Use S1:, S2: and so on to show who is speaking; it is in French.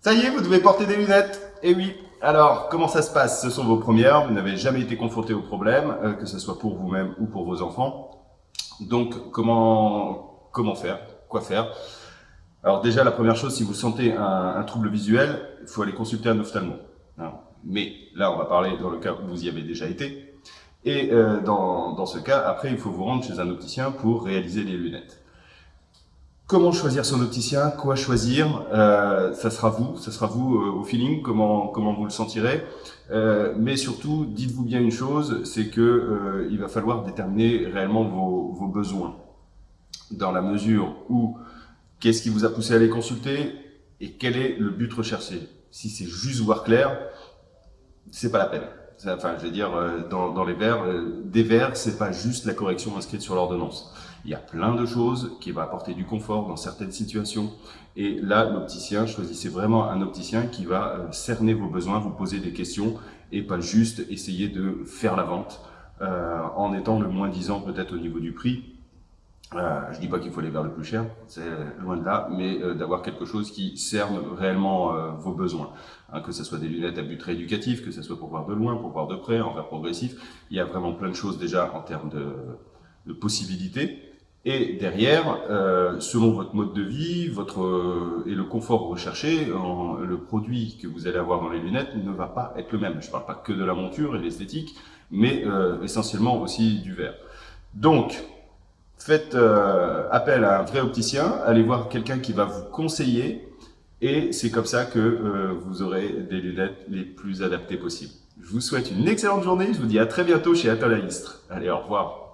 S1: Ça y est, vous devez porter des lunettes Eh oui Alors, comment ça se passe? Ce sont vos premières, vous n'avez jamais été confronté au problème, euh, que ce soit pour vous-même ou pour vos enfants. Donc, comment, comment faire? Quoi faire? Alors déjà, la première chose, si vous sentez un, trouble visuel, il faut aller consulter un ophtalmo. Mais là, on va parler dans le cas où vous y avez déjà été. Et euh, dans, dans ce cas, après, il faut vous rendre chez un opticien pour réaliser les lunettes. Comment choisir son opticien? Quoi choisir? Euh, Ça sera vous, ça sera vous euh, au feeling, comment, comment vous le sentirez. Euh, mais surtout, dites-vous bien une chose, c'est que euh, il va falloir déterminer réellement vos, vos besoins. Dans la mesure où, qu'est-ce qui vous a poussé à les consulter et quel est le but recherché Si c'est juste voir clair, c'est pas la peine. Enfin, je veux dire, euh, dans, dans les verres, des verres, c'est pas juste la correction inscrite sur l'ordonnance. Il y a plein de choses qui vont apporter du confort dans certaines situations. Et là, l'opticien, choisissez vraiment un opticien qui va euh, cerner vos besoins, vous poser des questions et pas juste essayer de faire la vente euh, en étant le moins disant peut-être au niveau du prix. Euh, je dis pas qu'il faut aller vers le plus cher, c'est loin de là, mais euh, d'avoir quelque chose qui cerne réellement vos besoins. Hein, que ce soit des lunettes à but rééducatif, que ce soit pour voir de loin, pour voir de près, en verre progressif. Il y a vraiment plein de choses déjà en termes de, de possibilités. Et derrière, euh, selon votre mode de vie votre, euh, et le confort recherché, le produit que vous allez avoir dans les lunettes ne va pas être le même. Je ne parle pas que de la monture et l'esthétique, mais euh, essentiellement aussi du verre. Donc, faites euh, appel à un vrai opticien, allez voir quelqu'un qui va vous conseiller, et c'est comme ça que euh, vous aurez des lunettes les plus adaptées possibles. Je vous souhaite une excellente journée, je vous dis à très bientôt chez Apple. Allez, au revoir